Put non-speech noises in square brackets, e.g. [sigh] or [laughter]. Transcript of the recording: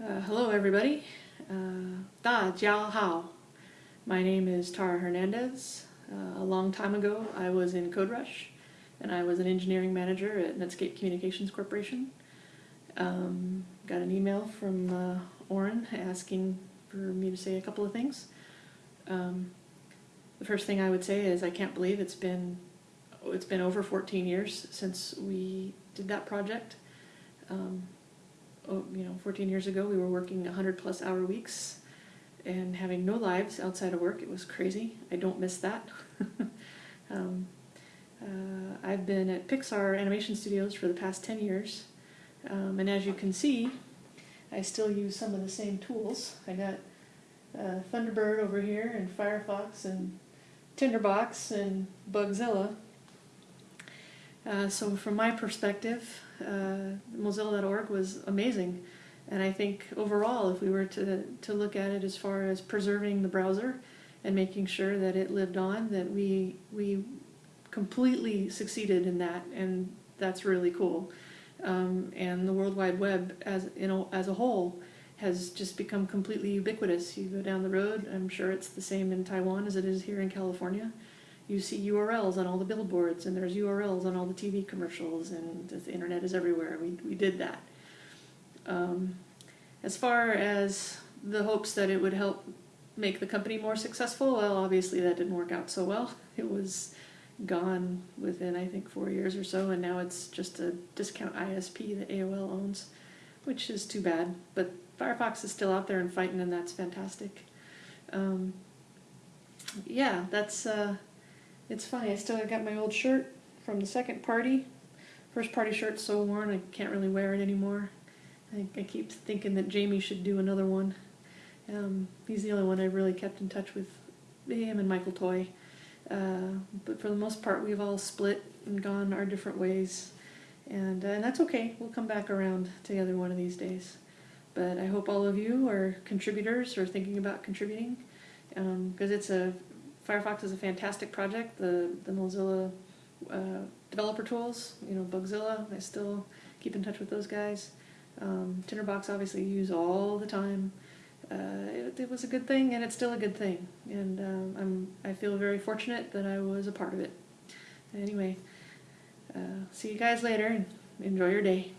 Uh, hello, everybody. Uh, da Jiao Hao. My name is Tara Hernandez. Uh, a long time ago, I was in Code Rush and I was an engineering manager at Netscape Communications Corporation. Um, got an email from uh, Oren asking for me to say a couple of things. Um, the first thing I would say is I can't believe it's been it's been over 14 years since we did that project. Um, you know, 14 years ago, we were working 100 plus hour weeks and having no lives outside of work. It was crazy. I don't miss that. [laughs] um, uh, I've been at Pixar Animation Studios for the past 10 years, um, and as you can see, I still use some of the same tools. I got uh, Thunderbird over here, and Firefox, and Tinderbox, and Bugzilla. Uh, so from my perspective, uh, Mozilla.org was amazing. And I think overall, if we were to, to look at it as far as preserving the browser and making sure that it lived on, that we, we completely succeeded in that, and that's really cool. Um, and the World Wide Web as, you know, as a whole has just become completely ubiquitous. You go down the road, I'm sure it's the same in Taiwan as it is here in California you see URLs on all the billboards and there's URLs on all the TV commercials and the internet is everywhere. We, we did that. Um, as far as the hopes that it would help make the company more successful, well, obviously that didn't work out so well. [laughs] It was gone within, I think, four years or so, and now it's just a discount ISP that AOL owns, which is too bad. But Firefox is still out there and fighting, and that's fantastic. Um, yeah, that's uh, it's funny, I still got my old shirt from the second party. First party shirt's so worn, I can't really wear it anymore. I, I keep thinking that Jamie should do another one. Um, he's the only one I've really kept in touch with, him and Michael Toy. Uh, but for the most part, we've all split and gone our different ways. And, uh, and that's okay, we'll come back around together one of these days. But I hope all of you are contributors or thinking about contributing because um, it's a Firefox is a fantastic project. The the Mozilla uh, developer tools, you know, Bugzilla. I still keep in touch with those guys. Um, Tinderbox obviously use all the time. Uh, it, it, was a good thing, and it's still a good thing. And um, I'm I feel very fortunate that I was a part of it. Anyway, uh, see you guys later, and enjoy your day.